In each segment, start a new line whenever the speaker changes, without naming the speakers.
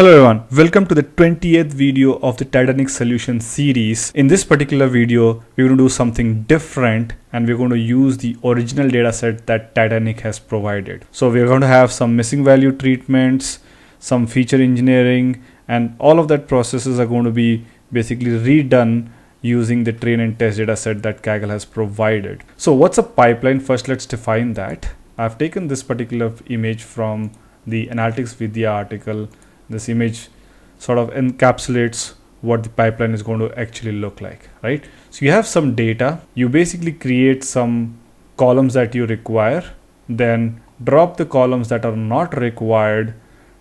Hello everyone, welcome to the 20th video of the Titanic Solution series. In this particular video, we're going to do something different and we're going to use the original dataset that Titanic has provided. So we're going to have some missing value treatments, some feature engineering, and all of that processes are going to be basically redone using the train and test dataset that Kaggle has provided. So what's a pipeline? First, let's define that. I've taken this particular image from the Analytics Vidhya article this image sort of encapsulates what the pipeline is going to actually look like right? So you have some data you basically create some columns that you require then drop the columns that are not required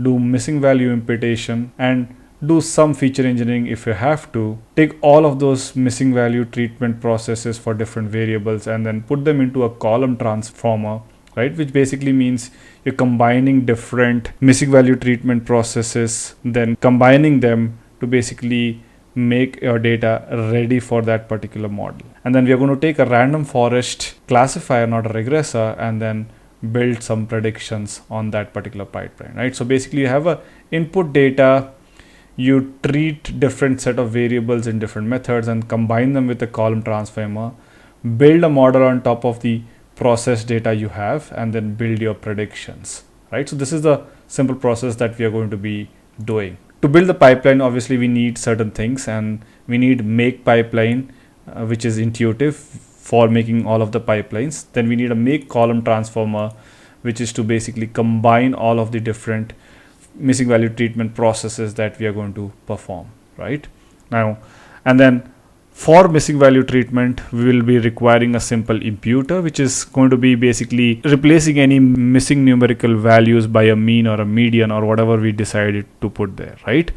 do missing value imputation and do some feature engineering if you have to. Take all of those missing value treatment processes for different variables and then put them into a column transformer right? Which basically means you're combining different missing value treatment processes then combining them to basically make your data ready for that particular model. And then we are going to take a random forest classifier not a regressor and then build some predictions on that particular pipeline right? So basically you have a input data you treat different set of variables in different methods and combine them with a column transformer build a model on top of the process data you have and then build your predictions right? So this is the simple process that we are going to be doing. To build the pipeline obviously we need certain things and we need make pipeline uh, which is intuitive for making all of the pipelines. Then we need a make column transformer which is to basically combine all of the different missing value treatment processes that we are going to perform right? Now and then for missing value treatment, we will be requiring a simple imputer, which is going to be basically replacing any missing numerical values by a mean or a median or whatever we decided to put there, right?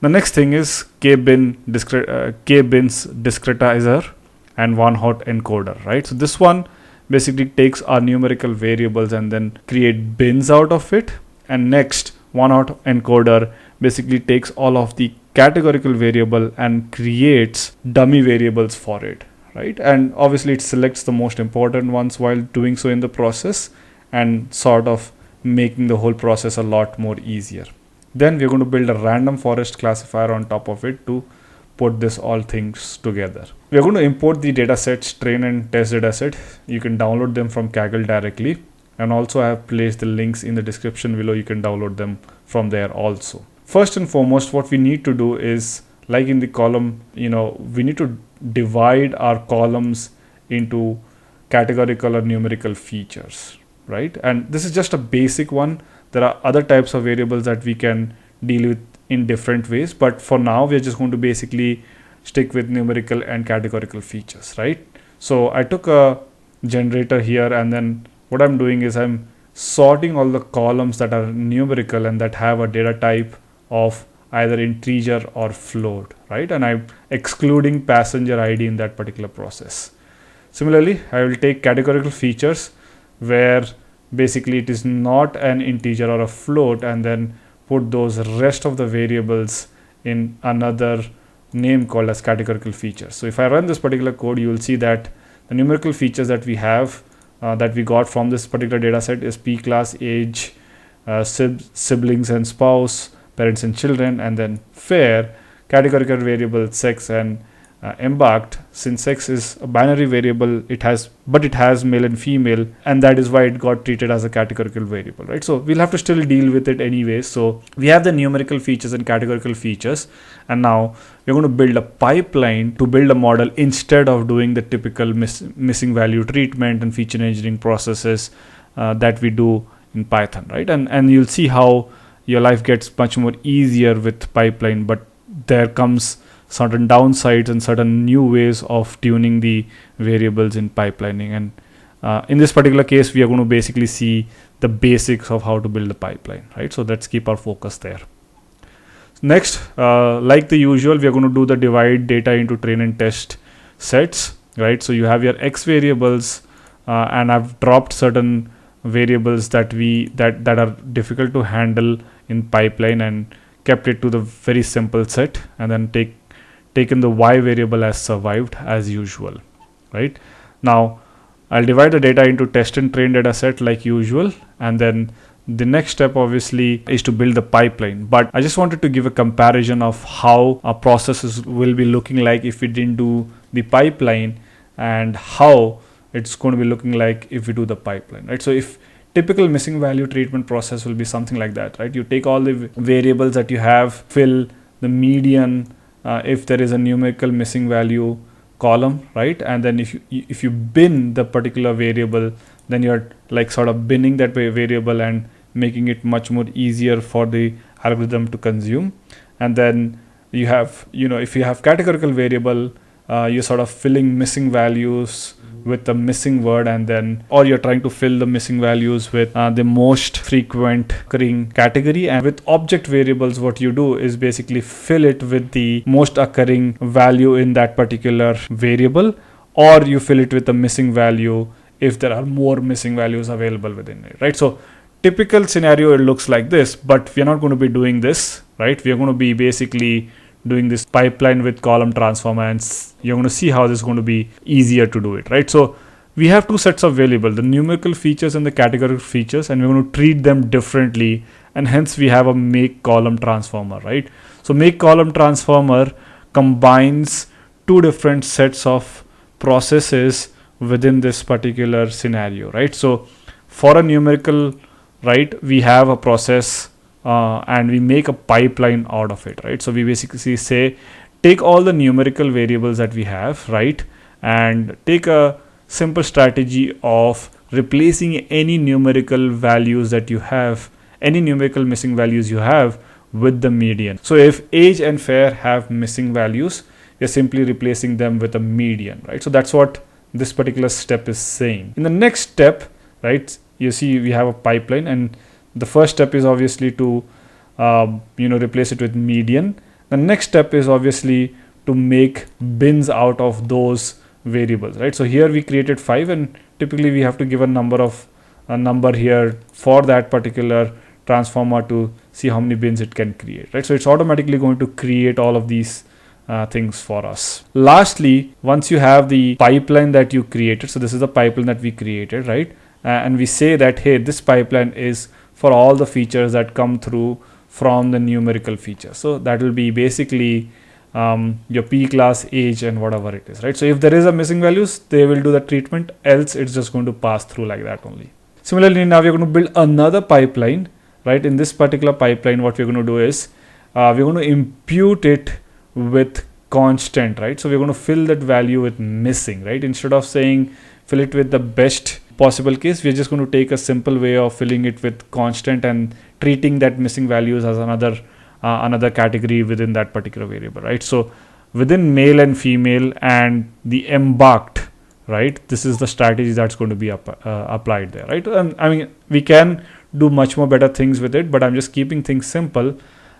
The next thing is k-bin discre- uh, k-bins discretizer and one hot encoder, right? So this one basically takes our numerical variables and then create bins out of it. And next, one hot encoder basically takes all of the categorical variable and creates dummy variables for it right? And obviously it selects the most important ones while doing so in the process and sort of making the whole process a lot more easier. Then we're going to build a random forest classifier on top of it to put this all things together. We're going to import the datasets train and test dataset you can download them from kaggle directly. And also i have placed the links in the description below. You can download them from there also first and foremost what we need to do is like in the column you know we need to divide our columns into categorical or numerical features right? And this is just a basic one. There are other types of variables that we can deal with in different ways but for now we're just going to basically stick with numerical and categorical features right? So i took a generator here and then what i'm doing is i'm sorting all the columns that are numerical and that have a data type of either integer or float, right? And I'm excluding passenger ID in that particular process. Similarly, I will take categorical features where basically it is not an integer or a float and then put those rest of the variables in another name called as categorical features. So if I run this particular code, you will see that the numerical features that we have uh, that we got from this particular data set is p class age, uh, sib siblings and spouse, parents and children and then fare categorical variable sex and uh, embarked. Since sex is a binary variable it has but it has male and female and that is why it got treated as a categorical variable right? So we'll have to still deal with it anyway. So we have the numerical features and categorical features and now we're going to build a pipeline to build a model instead of doing the typical miss, missing value treatment and feature engineering processes uh, that we do in python right? And and you'll see how your life gets much more easier with pipeline but there comes certain downsides and certain new ways of tuning the variables in pipelining. And uh, in this particular case we are going to basically see the basics of how to build a pipeline right? So let's keep our focus there. Next uh, like the usual we are going to do the divide data into train and test sets right? So you have your x variables uh, and i've dropped certain variables that we that that are difficult to handle in pipeline and kept it to the very simple set and then take taken the y variable as survived as usual right? Now I'll divide the data into test and train data set like usual and then the next step obviously is to build the pipeline. But i just wanted to give a comparison of how our processes will be looking like if we didn't do the pipeline and how it's going to be looking like if we do the pipeline right? So if typical missing value treatment process will be something like that right? You take all the variables that you have fill the median uh, if there is a numerical missing value column right? And then if you if you bin the particular variable then you're like sort of binning that variable and making it much more easier for the algorithm to consume. And then you have you know if you have categorical variable uh, you're sort of filling missing values with the missing word and then or you're trying to fill the missing values with uh, the most frequent occurring category. And with object variables what you do is basically fill it with the most occurring value in that particular variable or you fill it with the missing value if there are more missing values available within it right? So typical scenario it looks like this but we're not going to be doing this right? We're going to be basically doing this pipeline with column transformer and you're going to see how this is going to be easier to do it right? So we have two sets of variable the numerical features and the categorical features and we're going to treat them differently and hence we have a make column transformer right? So make column transformer combines two different sets of processes within this particular scenario right? So for a numerical right we have a process uh, and we make a pipeline out of it right? So we basically say take all the numerical variables that we have right? And take a simple strategy of replacing any numerical values that you have any numerical missing values you have with the median. So if age and fare have missing values you're simply replacing them with a median right? So that's what this particular step is saying. In the next step right you see we have a pipeline and the first step is obviously to uh, you know replace it with median. The next step is obviously to make bins out of those variables right? So here we created five and typically we have to give a number of a number here for that particular transformer to see how many bins it can create right? So it's automatically going to create all of these uh, things for us. Lastly once you have the pipeline that you created so this is the pipeline that we created right? Uh, and we say that hey this pipeline is for all the features that come through from the numerical feature so that will be basically um, your p class age and whatever it is right? So if there is a missing values they will do the treatment. Else it's just going to pass through like that only. Similarly now we're going to build another pipeline right? In this particular pipeline what we're going to do is uh, we're going to impute it with constant right? So we're going to fill that value with missing right? Instead of saying fill it with the best possible case we're just going to take a simple way of filling it with constant and treating that missing values as another uh, another category within that particular variable right? So within male and female and the embarked right this is the strategy that's going to be up, uh, applied there right? And i mean we can do much more better things with it but i'm just keeping things simple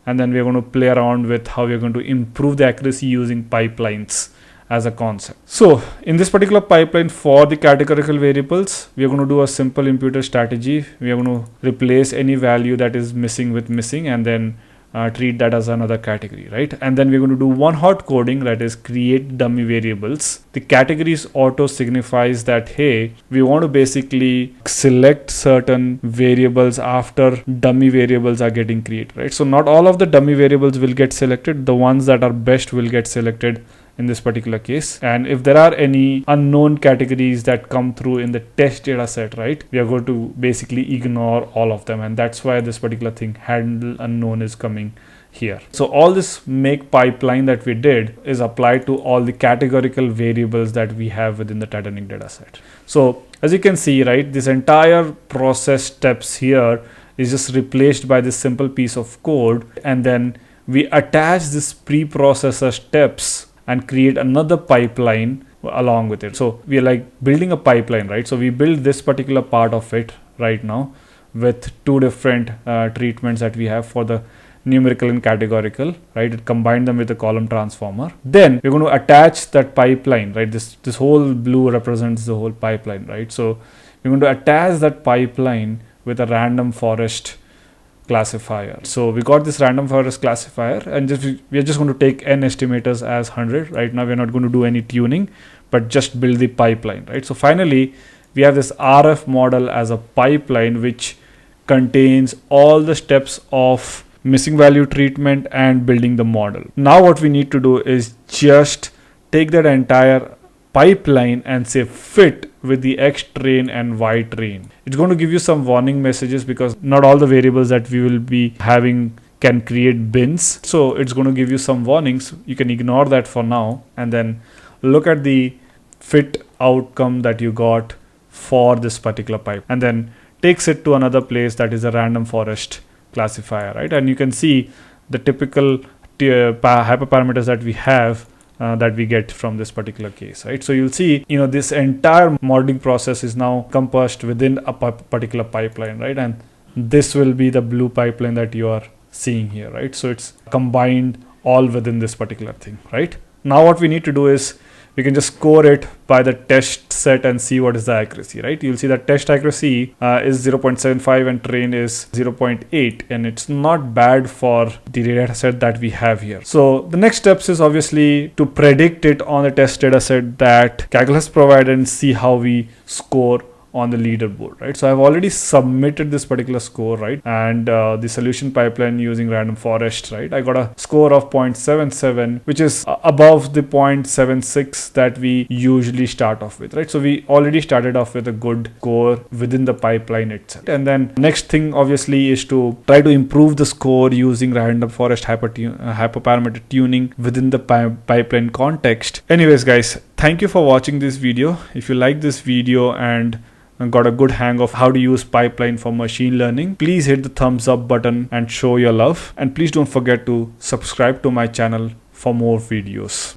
and then we're going to play around with how we're going to improve the accuracy using pipelines as a concept. So in this particular pipeline for the categorical variables, we are going to do a simple imputer strategy. We are going to replace any value that is missing with missing and then uh, treat that as another category, right? And then we're going to do one hot coding that is create dummy variables. The categories auto signifies that, hey, we want to basically select certain variables after dummy variables are getting created, right? So not all of the dummy variables will get selected. The ones that are best will get selected in this particular case. And if there are any unknown categories that come through in the test data set right we are going to basically ignore all of them. And that's why this particular thing handle unknown is coming here. So all this make pipeline that we did is applied to all the categorical variables that we have within the titanic data set. So as you can see right this entire process steps here is just replaced by this simple piece of code. And then we attach this pre-processor steps and create another pipeline along with it. So we are like building a pipeline, right? So we build this particular part of it right now with two different uh, treatments that we have for the numerical and categorical, right? It combined them with the column transformer. Then we're going to attach that pipeline, right? This this whole blue represents the whole pipeline, right? So we're going to attach that pipeline with a random forest classifier. So we got this random forest classifier and just we are just going to take n estimators as 100. Right now we're not going to do any tuning, but just build the pipeline, right? So finally we have this RF model as a pipeline which contains all the steps of missing value treatment and building the model. Now what we need to do is just take that entire pipeline and say fit with the X train and Y train. It's going to give you some warning messages because not all the variables that we will be having can create bins. So it's going to give you some warnings. You can ignore that for now and then look at the fit outcome that you got for this particular pipe and then takes it to another place that is a random forest classifier, right? And you can see the typical uh, hyperparameters that we have uh, that we get from this particular case, right? So you'll see, you know, this entire modeling process is now compassed within a particular pipeline, right? And this will be the blue pipeline that you are seeing here, right? So it's combined all within this particular thing, right? Now what we need to do is we can just score it by the test set and see what is the accuracy, right? You'll see that test accuracy uh, is 0.75 and train is 0.8 and it's not bad for the data set that we have here. So the next steps is obviously to predict it on the test data set that Kaggle has provided and see how we score on the leaderboard right? So i've already submitted this particular score right? And uh, the solution pipeline using random forest right? I got a score of 0.77 which is above the 0.76 that we usually start off with right? So we already started off with a good score within the pipeline itself. And then next thing obviously is to try to improve the score using random forest hyper uh, hyperparameter tuning within the pi pipeline context. Anyways guys thank you for watching this video. If you like this video and got a good hang of how to use pipeline for machine learning, please hit the thumbs up button and show your love. And please don't forget to subscribe to my channel for more videos.